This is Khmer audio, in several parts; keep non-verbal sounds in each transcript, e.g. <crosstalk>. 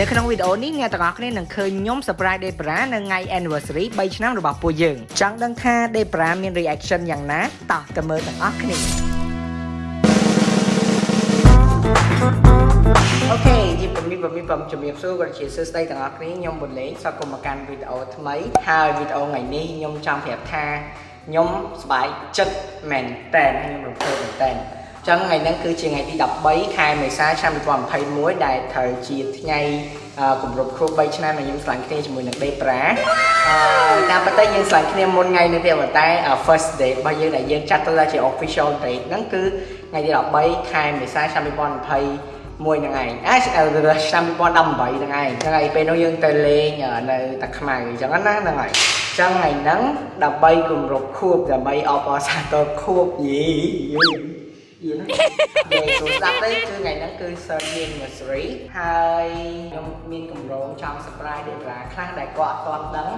នៅក្នុងវីដេអូនេះអ្នកទាំងអស់គ្នានឹងឃើញខ្ញុំ surprise Debra នៅថ្ងៃ anniversary 3ឆ្នាំរបស់ពួកយើងចង់ដឹងថា Debra មាន reaction យ៉ាងណាតោះទៅមើលទាំងអស់គ្នាអូខេជីពមីពមីបំជំរាបសួរក៏ជាសួស្តីទាំងអស់គ្នាខ្ញុំបុលេងសូមគុំមកកាន់វីដេអូថ្មីហើយវីដេអូថ្ងៃនេះខ្ញុំចង់ប្រាប់ថាខ្ញុំសប្បាយចិត្តមែនតែនខ្ញុំរំភើបមែនតែន ចឹងថ្ងៃហ្នឹងគឺជាថ្ងៃទី13ខែមេសាឆ្នាំ2021ដែលត្រូវជាថ្ងៃគម្រប់គ្រប់3ឆ្នាំដែលខ្ញុំឆ្លាញ់គ្នាជាមួយនឹង Debra អឺតាមពិតទៅយើងឆ្លាញ់គ្នាមុនថ្ងៃនេះទេប៉ុន្តែ first day របស់យើងដែលយើងចាត់ទៅថាជា official date ហ្នឹងគឺថ្ងៃទី13ខែមេសាឆ្នាំ2020មួយនឹងឯងអាឆ្នាំ2018ហ្នឹងឯងហ្នឹងហើយពេលនោះយើងទៅលេងនៅតាខ្មៅអញ្ចឹងណាហ្នឹងហើយចឹងថ្ងៃហ្នឹងដើម្បីគម្រប់ខួបដើម្បីអបអរសាទរខួបយី យីណាពេលចូលស្ដាប់ទៅគឺថ្ងៃហ្នឹងគឺ third anniversary ហើយខ្ញុំមានកម្រងចង់ surprise Debra ខ្លះដែលគាត់អត់ទាន់ដឹង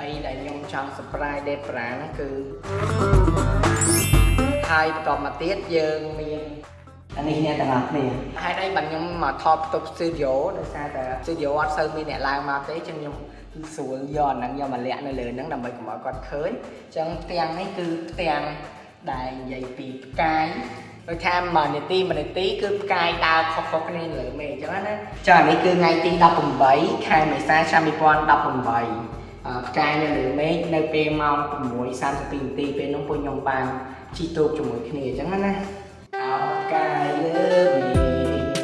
អីដែលខ្ញុំចង់ surprise Debra ហ្នឹងគឺហើយបន្តមកទៀតយើងមានអានេះអ្នកទាំងអស់គ្នាហេតុអីបាទខ្ញុំមកថតផ្ទុក studio ដោយសារតែ studio អត់សូវមានអ្នកឡើងមកទេចឹងខ្ញុំស្រួលយកអាហ្នឹងយកមកលាក់នៅលើហ្នឹងដើម្បីកុំឲ្យគាត់ឃើញចឹងផ្ទាំងនេះគឺផ្ទាំងដែលនិយាយពីផ្កាយ ដូចថាមួយនាទីមួយនាទីគឺផ្កាយដើរខុសៗគ្នាលើមេអញ្ចឹងណាចានេះគឺថ្ងៃទី18ខែមេសាឆ្នាំ2018ផ្កាយនៅលើមេឃនៅពេលម៉ោង6:32នាទីពេលនោះពួកខ្ញុំបានជីទូកជាមួយគ្នាអញ្ចឹងណាអោផ្កាយលើមេឃ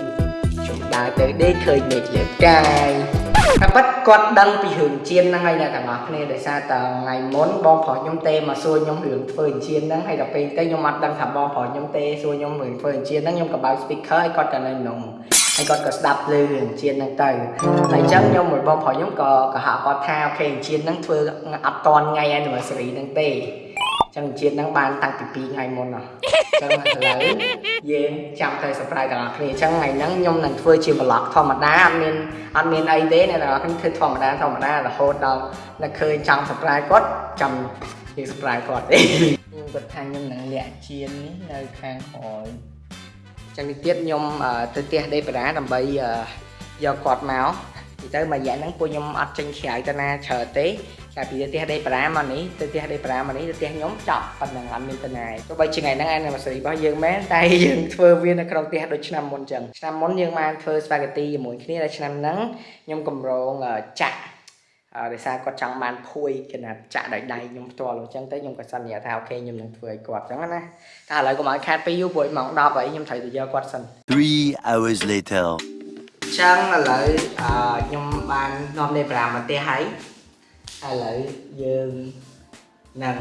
ខ្ញុំដើរទៅដេកឃើញមេឃលើផ្កាយ តែប៉ិតគាត់ដឹងពីរឿងជៀនហ្នឹងហើយអ្នកទាំងអស់គ្នាដោយសារតថ្ងៃមុនបងប្រុសខ្ញុំទេមកសួរខ្ញុំរឿងធ្វើជៀនហ្នឹងហើយដល់ពេលទៅខ្ញុំអត់ដឹងថាបងប្រុសខ្ញុំទេសួរខ្ញុំរឿងធ្វើជៀនហ្នឹងខ្ញុំក៏បើក speaker ឲ្យគាត់ក៏នៅក្នុងហើយគាត់ក៏ស្ដាប់លើរឿងជៀនហ្នឹងទៅហើយអញ្ចឹងខ្ញុំមួយបងប្រុសខ្ញុំក៏ក៏ហាក់គាត់ថាអូខេជៀនហ្នឹងធ្វើអត់តន់ថ្ងៃ anniversary ហ្នឹងទេចឹងជាតិហ្នឹងបានតាំងពី2ថ្ងៃមុនហ៎ ចឹងឥឡូវយើងចាំទៅ surprise ទាំងអស់គ្នាចឹងថ្ងៃហ្នឹងខ្ញុំនឹងធ្វើជា vlog ធម្មតាអត់មានអត់មានអីទេអ្នកទាំងអស់គ្នាធ្វើធម្មតាធម្មតារហូតដល់នៅឃើញចង់ surprise គាត់ចាំយើង surprise គាត់ទេខ្ញុំគាត់ថាខ្ញុំនឹងលាក់ជៀននេះនៅខាងក្រោយចឹងនេះទៀតខ្ញុំទៅផ្ទះដេបារ៉ាដើម្បីយកគាត់មក ទីទៅមួយរយៈហ្នឹងពួកខ្ញុំអត់ចេញក្រៅទៅណាច្រើនទេតែពីទៅផ្ទះដេប្រាមកនេះទៅផ្ទះដេប្រាមកនេះទៅផ្ទះខ្ញុំចប់ប៉ុណ្ណឹងអត់មានទៅណាទោះបីជាថ្ងៃហ្នឹង anniversary របស់យើងមែនតែយើងធ្វើវានៅក្នុងផ្ទះដូចឆ្នាំមុនចឹងឆ្នាំមុនយើងបានធ្វើ spaghetti ជាមួយគ្នាតែឆ្នាំហ្នឹងខ្ញុំកម្រងចាក់អឺដោយសារគាត់ចង់បានភួយគណៈចាក់ដោយដៃខ្ញុំផ្ទាល់អញ្ចឹងទៅខ្ញុំក៏សន្យាថាអូខេខ្ញុំនឹងធ្វើឲ្យគាត់អញ្ចឹងណាតែឥឡូវកុំឲ្យខាតពេលយូរព្រោះម៉ោង10ហើយខ្ញុំត្រូវទៅយកគាត់សិន3 hours later ចឹងឥឡូវអឺខ្ញុំបាននាំលេប្រាមកផ្ទះហើយឥឡូវយើងនឹង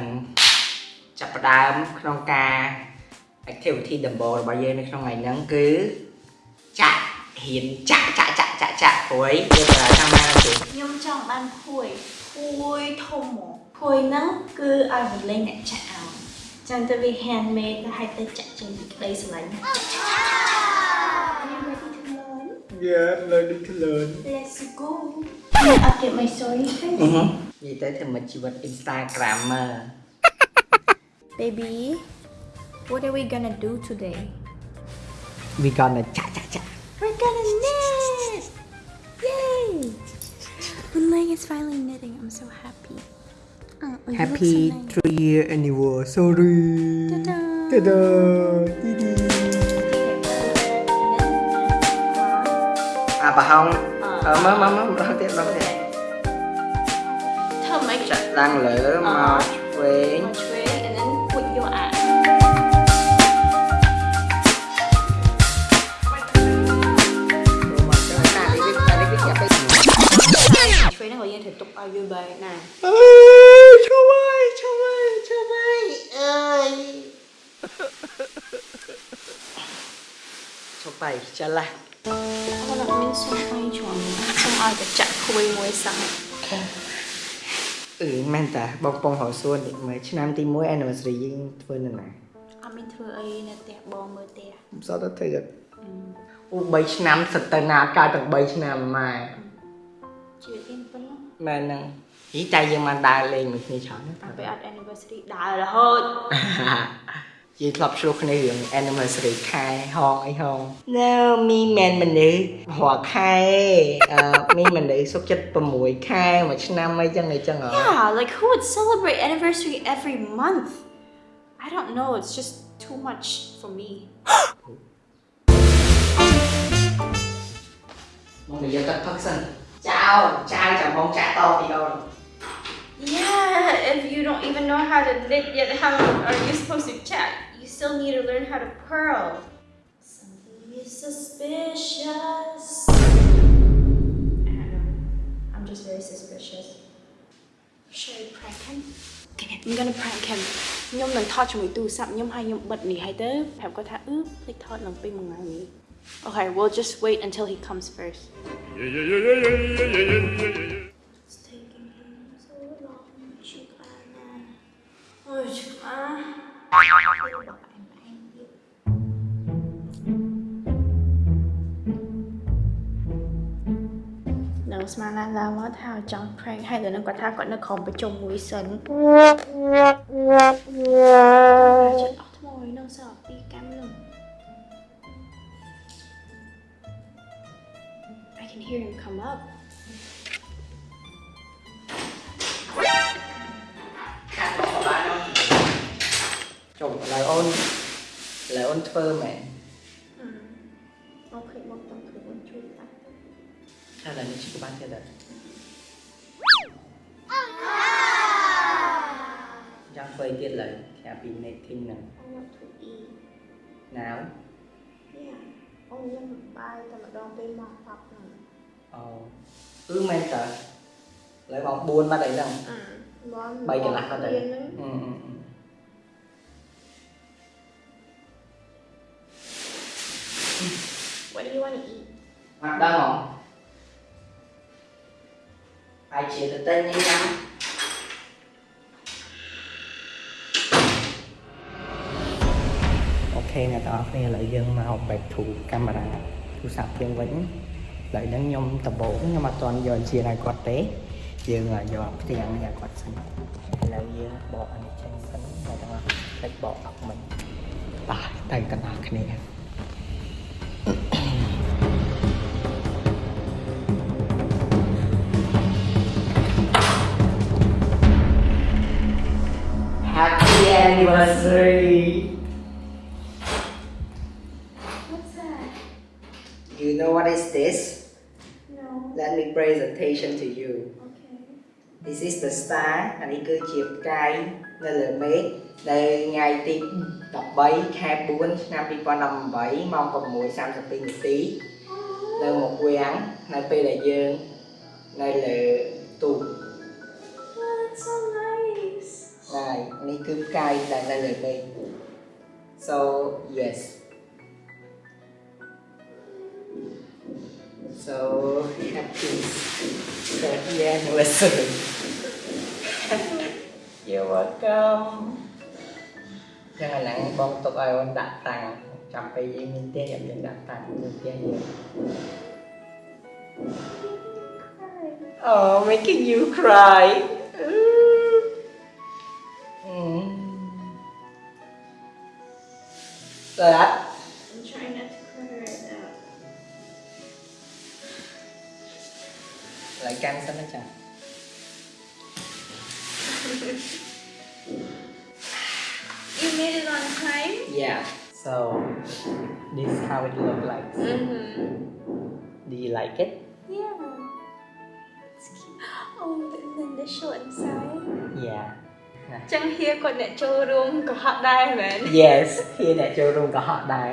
ចាប់ផ្ដើមក្នុងការ activity ដំបូងរបស់យើងនៅក្នុងថ្ងៃហ្នឹងគឺចាក់ហ៊ានចាក់ចាក់ចាក់ចាក់ចាក់ព្រួយយើងប្រើតាមណាទេខ្ញុំចង់បានព្រួយព្រួយធំមកព្រួយហ្នឹងគឺឲ្យវលេងអ្នកចាក់ឲ្យចឹងទៅវា handmade ទៅឲ្យទៅចាក់ចេញពីក្តីស្រឡាញ់ Yeah, learning to learn. Let's go. I'll get my story first? Uh-huh. You tới thằng mà chị bật Instagrammer. Baby, what are we gonna do today? We gonna cha cha cha. We're gonna knit! Yay! The leg is finally knitting. I'm so happy. Uh, oh, Happy so nice. three year anniversary. Ta-da! Ta-da! À bà không? Ờ, mơ mơ mơ, đó tiếp, đó tiếp Chạy đang lửa màu chuối Chuối and then put your eye ជួយនឹងយើងត្រូវទុកឲ្យយូរបែរណាអើ យជួយជួយជួយអើយជួយបាយចាឡាអត់មានសុំបាយជន់សុំឲ្យតែចាក់គួយមួយសោះអឺមែនតាបងពងរសួននេះមើលឆ្នាំទី1 anniversary យើងធ្វើនៅណាអត់មានធ្វើអីនៅផ្ទះបងមើលផ្ទះមិនសតទៅធ្វើអូ3ឆ្នាំសិតទៅណាកើតទាំង3ឆ្នាំម៉ែជីវិតយើងប៉ុណ្ណឹងមែនហ្នឹងហីតែយើងបានដើរលេងមួយគ្នាច្រើនតែពេលអត់ anniversary ដើររហូតច យើងធ្លាប់ឆ្លោះគ្នារឿង anniversary ខែហងអីហង No មីមិនមនុស្សរាល់ខែអឺមីមនុស្សសុខចិត្ត6ខែមួយឆ្នាំអីចឹងអីចឹងហ៎ Yeah, like who would celebrate anniversary every month? I don't know, it's just too much for me. មកនិយាយទឹកផឹកសិនចោលចៅចាំបងចាក់តពីអូន Yeah, if you don't even know how to knit yet, how are you supposed to chat? You still need to learn how to purl. Something is suspicious. I don't know. I'm just very suspicious. Should I prank him? Okay, I'm gonna prank him. ខ្ញុំនឹងថតជាមួយទូរស័ព្ទខ្ញុំហើយខ្ញុំបិទនេះហើយទៅប្រាប់គាត់ថាអឺភ្លេចថតនឹងពេលមួយថ្ងៃនេះ Okay, we'll just wait until he comes first. It's taking him so long. Chúc Anna. Ôi, chúc Anna. Nếu mà là làm mất thảo trong prank hay là nó có thảo còn nó không phải trông mũi sấn Chết ớt mồi nó sợ đi cam lưng I can hear him come up ខាត់មកបានចុះឥឡូវអូនឥឡូវអូនធ្វើមែន Ok, knitting ហ្នឹង I want to eat ណាវ Yeah អូនខ្ញុំបាយតែម្ដងពេលមក10ហ្នឹងអូគឺមែនតើឥឡូវម៉ោង4បាត់អីហ្នឹងអឺមក3កន្លះបាត់ហើយហ្នឹងអឺអឺអឺ What do you want to eat អត់ដឹង ហ៎អាចជាទៅទិញអីណាអូខេអ្នកទាំងអស់គ្នាឥឡូវយើងមក back to camera ទូរស័ព្ទយើងវិញឥឡូវហ្នឹងខ្ញុំដំបូងខ្ញុំអត់ទាន់យកជាឲ្យគាត់ទេ យើងយកផ្ទាំងនេះឲ្យគាត់សិនឥឡូវយើងបកអានេះចេញសិនអ្នកទាំងអស់ភ្លេចបកអត់មិនបាទទៅទាំងអស់គ្នា Happy anniversary! What's that You know what is this? No Let me presentation to you. Okay This is the star អានេះគឺជាផ្កាយនៅលើមេឃនៅថ្ងៃទី13ខែ4ឆ្នាំ2018ម៉ោង6:32នាទីនៅមុខវាំងនៅពេលដែលយើងនៅលើទូក Oh, that's so nice ហើយនេះគឺផ្កាយដែលនៅលើមេឃ So yes So happy happy anniversary You're welcome ចឹងឥឡូវបងទុកឲ្យអូនដាក់តាំងចាំពេលយើងមានផ្ទះយើងយើងដាក់តាំងនៅផ្ទះយើង Oh making you cry that. I'm trying not to cry right now. Lại căng sao nó chả You made it on time? Yeah. So this is how it look like. Mm-hmm. Do you like it? Yeah. It's cute. <gasps> Oh, and then the show inside? Yeah ចឹងហៀគាត់អ្នកចូលរួមក៏ហត់ដែរមែន Yes khi អ្នកចូលរួមក៏ហត់ដែរ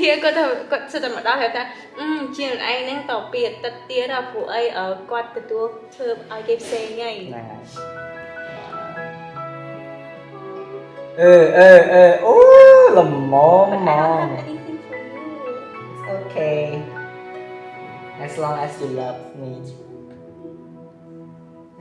ហៀគាត់ទៅគាត់សិតតែមកដល់គាត់ថាអឺជាខ្លួនឯងហ្នឹងតពីអាទិត្យទៀតដល់ព្រោះអីអឺគាត់ទទួលធ្វើឲ្យគេផ្សេងហើយហ្នឹងហើយអឺអឺអឺអូល្មម But ហ្ម I don't ង have anything for you It's okay as long as you love me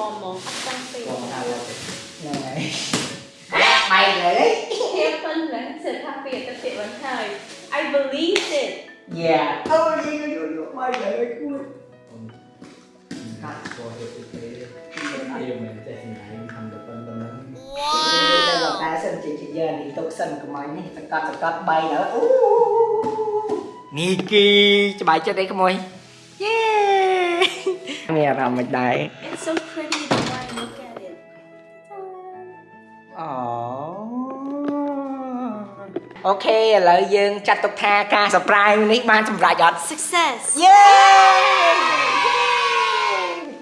មកមកតឹងអត់អត់ទេមកមកអត់តាំងពីហ្នឹងហើយបែកលើភាពប៉ុណ្ណឹងសិតថាពីអតិថិបានហើយ I believed it Yeah អូយយូយូបែកលើគួរខាត់ចូលទៅទីទេវាមិនចេះឆ្ងាយทำតែប៉ុណ្្នឹងទៅលោកតែសិនជាជាយើងនេះទុកសិនកុំឲ្យនេះសកាត់សកាត់បែកលើអូនេះគីច្បាយចិត្តអីក្មួយយេ មានអារម្មណ៍មិនដែរ It's so pretty the more I look at it អូអូខេឥឡូវយើងចាត់ទុកថាការ surprise នេះបានសម្រេចអត់ Success យេ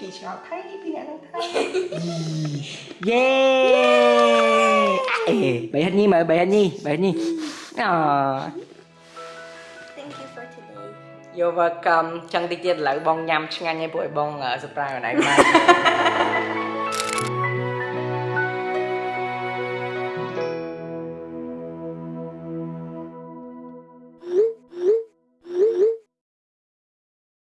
គីឆ្ងល់ថៃពីអ្នកនឹងថៃយេអេបែរនេះមើលបែរនេះបែរនេះអូ You're welcome ចឹងតិចទៀតឥឡូវបងញ៉ាំឆ្ងាញ់ហើយពួកឲ្យបង surprise ខ្លួនឯងបាន